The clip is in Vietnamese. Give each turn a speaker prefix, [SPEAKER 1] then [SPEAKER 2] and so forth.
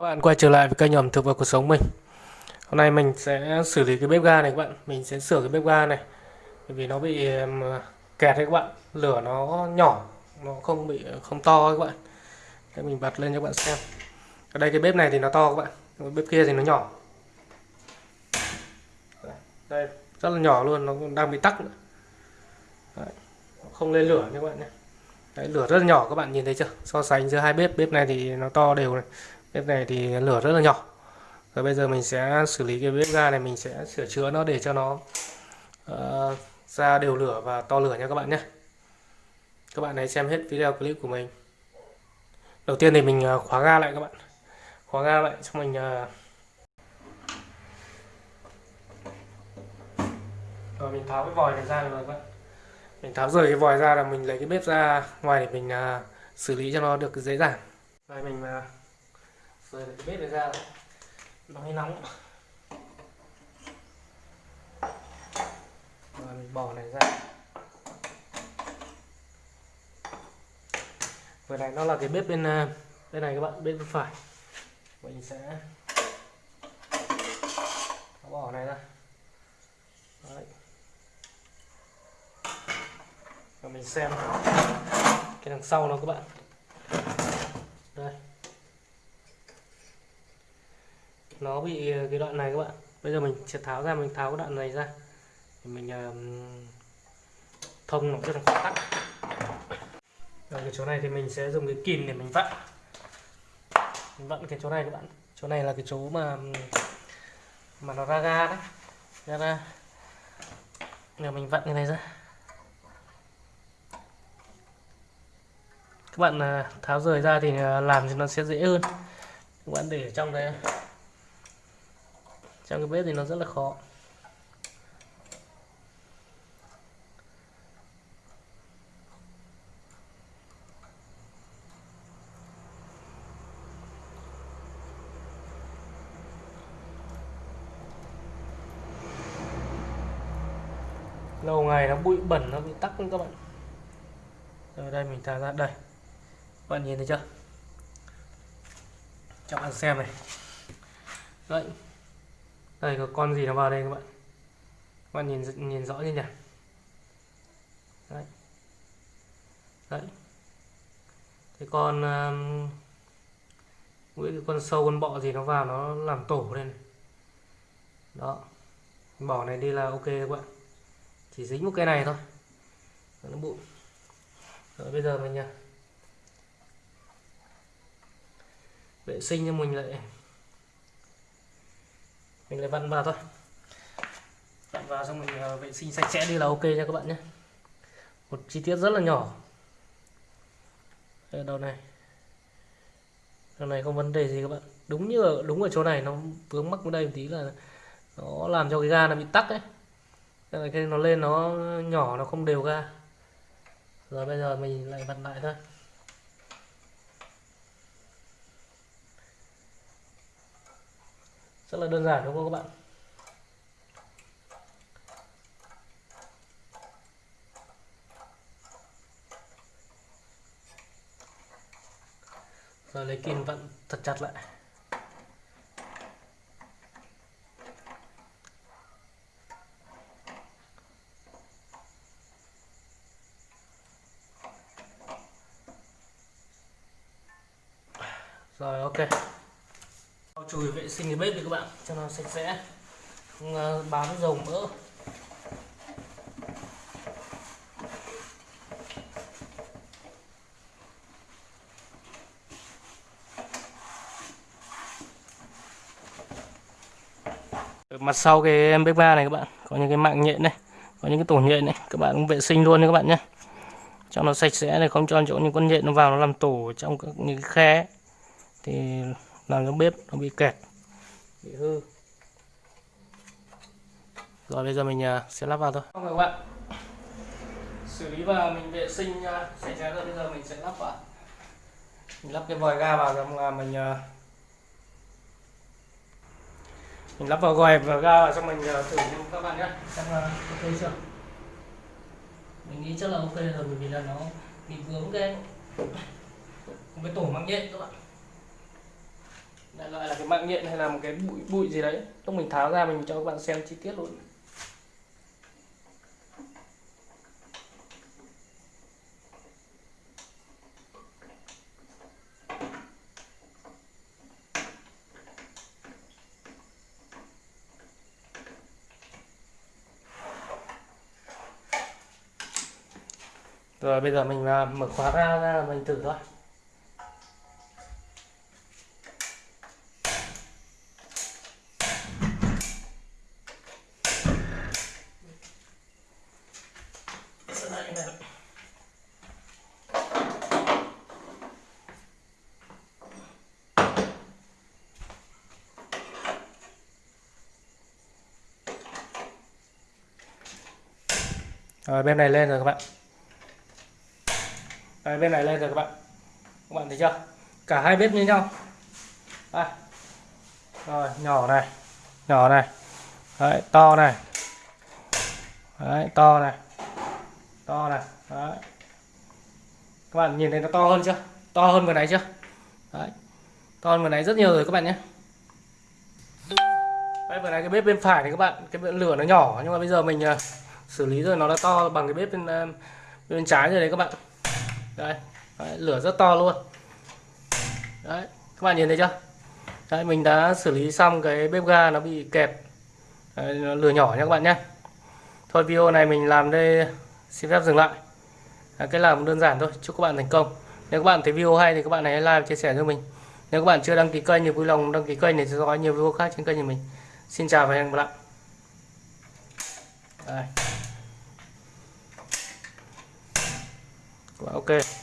[SPEAKER 1] Các bạn quay trở lại với kênh ẩm thực và cuộc sống mình. Hôm nay mình sẽ xử lý cái bếp ga này các bạn. Mình sẽ sửa cái bếp ga này. Bởi vì nó bị um, kẹt đấy các bạn. Lửa nó nhỏ Nó không bị không to các bạn. Để mình bật lên cho các bạn xem. Ở đây cái bếp này thì nó to các bạn. Bếp kia thì nó nhỏ. Đây rất là nhỏ luôn. Nó đang bị tắc nữa. Đấy, Không lên lửa nha các bạn nhé. Đấy, lửa rất là nhỏ các bạn nhìn thấy chưa? So sánh giữa hai bếp. Bếp này thì nó to đều này bếp này thì lửa rất là nhỏ. Rồi bây giờ mình sẽ xử lý cái bếp ga này mình sẽ sửa chữa nó để cho nó uh, ra đều lửa và to lửa nha các bạn nhé. Các bạn hãy xem hết video clip của mình. Đầu tiên thì mình ờ, khóa ga lại các bạn. Khóa ga lại cho mình uh... rồi mình tháo cái vòi này ra rồi các bạn. Mình tháo rời cái vòi ra là mình lấy cái bếp ra ngoài để mình uh, xử lý cho nó được dễ dàng. Đây mình uh, rồi cái bếp này ra nó hơi nóng. Rồi, mình bỏ này ra. Vừa này nó là cái bếp bên à, bên này các bạn, bên phải. Mình sẽ bỏ này ra. Đấy. và mình xem cái đằng sau nó các bạn đây nó bị ờ, cái đoạn này các bạn. Bây giờ mình sẽ tháo ra, mình tháo cái đoạn này ra. Thì mình ờ, thông nó cho nó tắc ở cái chỗ này thì mình sẽ dùng cái kìm để mình vặn. Mình vặn cái chỗ này các bạn. Chỗ này là cái chỗ mà mà nó ra ga đấy. Ra ra giờ mình vặn cái này ra. Các bạn ờ, tháo rời ra thì làm thì nó sẽ dễ hơn. Các bạn để trong đây trong cái bếp thì nó rất là khó. Lâu ngày nó bụi bẩn, nó bị tắc luôn các bạn. Rồi đây, mình thả ra. Đây. Các bạn nhìn thấy chưa? Cho bạn xem này. Đấy đây có con gì nó vào đây các bạn? Các bạn nhìn nhìn rõ như nhỉ? Đấy. Đấy. Cái con um, mỗi cái con sâu con bọ gì nó vào nó làm tổ lên đó. Bỏ này đi là ok các bạn. Chỉ dính một cái này thôi. Nó bụi. Rồi bây giờ mình nha vệ sinh cho mình lại mình lại vặn vào thôi. Vặn vào xong mình ờ, vệ sinh sạch sẽ đi là ok nha các bạn nhé. Một chi tiết rất là nhỏ. Ở đầu này. Đầu này không vấn đề gì các bạn. Đúng như ở, đúng ở chỗ này, nó vướng mắc ở đây một tí là nó làm cho cái ga nó bị tắc ấy. Cái nó lên nó nhỏ, nó không đều ga. Rồi bây giờ mình lại vặn lại thôi. Rất là đơn giản, đúng không các bạn? Rồi lấy kim vặn thật chặt lại. Rồi, ok chùi vệ sinh cái bếp đi các bạn, cho nó sạch sẽ. Không à, bám dầu mỡ. Mặt sau cái bếp ga này các bạn, có những cái mạng nhện này, có những cái tổ nhện này, các bạn cũng vệ sinh luôn đấy các bạn nhé. Cho nó sạch sẽ này, không cho chỗ những con nhện nó vào nó làm tổ trong các những cái khe thì làm trong bếp nó bị kẹt bị hư. Rồi bây giờ mình à, sẽ lắp vào thôi. Không các bạn. Xử lý và mình vệ sinh à, sạch sẽ rồi bây giờ mình sẽ lắp vào. Mình lắp cái vòi ga vào xong là mình à, mình lắp vào vòi và ga vào xong mình thử cho các bạn nhé. Xem là ok chưa? Mình nghĩ chắc là ok rồi bởi vì là nó bị vướng cái cái tổ mắc nhện các bạn đại loại là cái mạng nhện hay là một cái bụi bụi gì đấy lúc mình tháo ra mình cho các bạn xem chi tiết luôn Rồi, bây giờ mình à, mở khóa ra ra mình thử thôi. Rồi bên này lên rồi các bạn. Đấy, bên này lên rồi các bạn. Các bạn thấy chưa? Cả hai bếp như nhau. Đây. Rồi nhỏ này nhỏ này. Đấy, to này. Đấy, to này. To này. Đấy. các bạn nhìn thấy nó to hơn chưa? To hơn vừa nãy chưa? Đấy. to hơn vừa nãy rất nhiều rồi các bạn nhé. Đấy, vừa nãy cái bếp bên phải thì các bạn cái lửa nó nhỏ nhưng mà bây giờ mình ờ, xử lý rồi nó đã to bằng cái bếp bên ờ, bên trái rồi đấy các bạn. Đây đấy, lửa rất to luôn. Đấy các bạn nhìn thấy chưa? Đấy mình đã xử lý xong cái bếp ga nó bị kẹp đấy, nó lửa nhỏ nha các bạn nhé. Thôi video này mình làm đây xin phép dừng lại. Đấy, cái làm đơn giản thôi chúc các bạn thành công. Nếu các bạn thấy video hay thì các bạn hãy like và chia sẻ cho mình. Nếu các bạn chưa đăng ký kênh thì vui lòng đăng ký kênh để theo dõi nhiều video khác trên kênh của mình. Xin chào và hẹn gặp lại. Đây. Và ok.